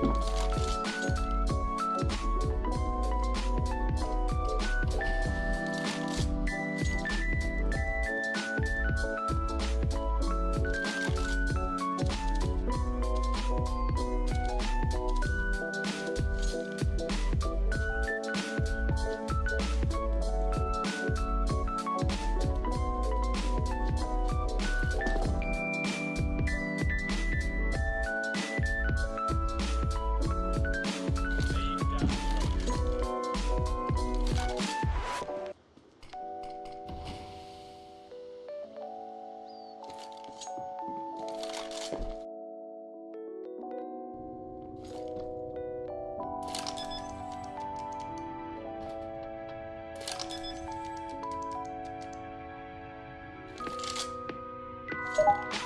Thanks. you